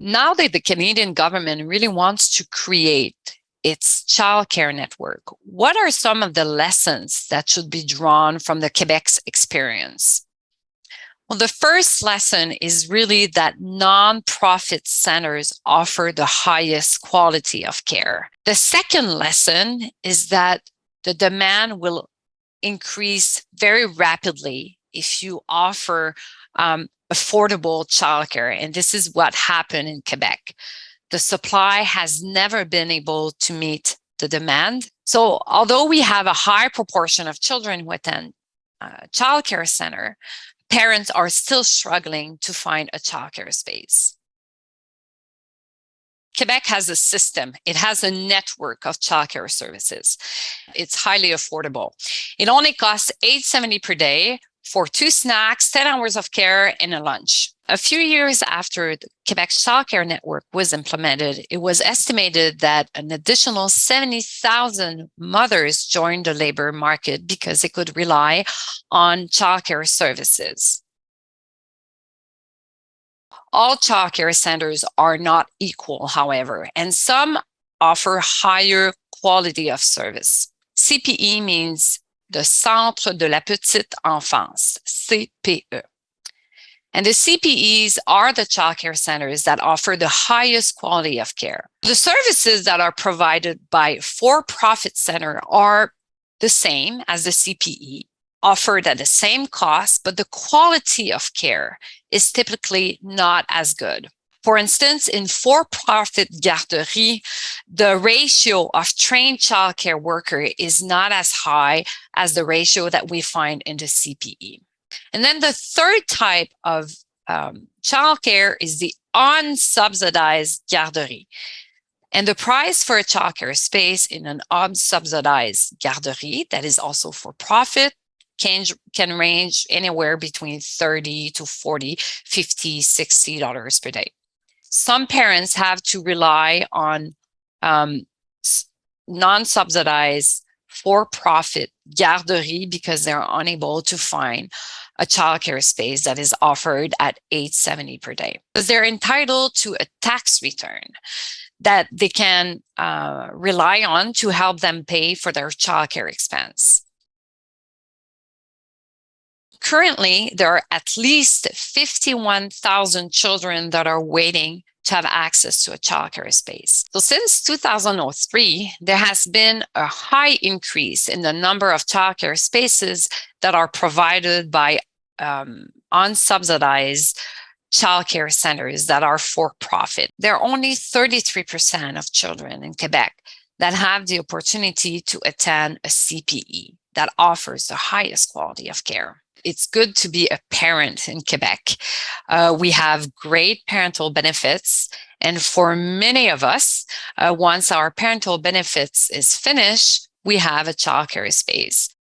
Now that the Canadian government really wants to create its childcare network, what are some of the lessons that should be drawn from the Quebec's experience? Well, the first lesson is really that nonprofit centers offer the highest quality of care. The second lesson is that the demand will increase very rapidly if you offer um, affordable childcare. And this is what happened in Quebec. The supply has never been able to meet the demand. So although we have a high proportion of children within a childcare center, parents are still struggling to find a childcare space. Quebec has a system. It has a network of childcare services. It's highly affordable. It only costs 870 per day for two snacks, 10 hours of care, and a lunch. A few years after the Quebec childcare network was implemented, it was estimated that an additional 70,000 mothers joined the labor market because they could rely on childcare services. All childcare centers are not equal, however, and some offer higher quality of service. CPE means the Centre de la Petite Enfance, CPE. And the CPEs are the childcare centers that offer the highest quality of care. The services that are provided by for-profit center are the same as the CPE, offered at the same cost, but the quality of care is typically not as good. For instance, in for-profit garderies, the ratio of trained childcare worker is not as high as the ratio that we find in the CPE. And then the third type of um, childcare is the unsubsidized garderie. And the price for a childcare space in an unsubsidized garderie that is also for profit can, can range anywhere between 30 to 40, 50, 60 dollars per day some parents have to rely on um, non-subsidized for-profit garderie because they're unable to find a childcare space that is offered at 870 per day. Because they're entitled to a tax return that they can uh, rely on to help them pay for their childcare expense. Currently, there are at least 51,000 children that are waiting to have access to a childcare space. So since 2003, there has been a high increase in the number of childcare spaces that are provided by um, unsubsidized childcare centers that are for profit. There are only 33% of children in Quebec that have the opportunity to attend a CPE that offers the highest quality of care it's good to be a parent in Quebec. Uh, we have great parental benefits. And for many of us, uh, once our parental benefits is finished, we have a childcare space.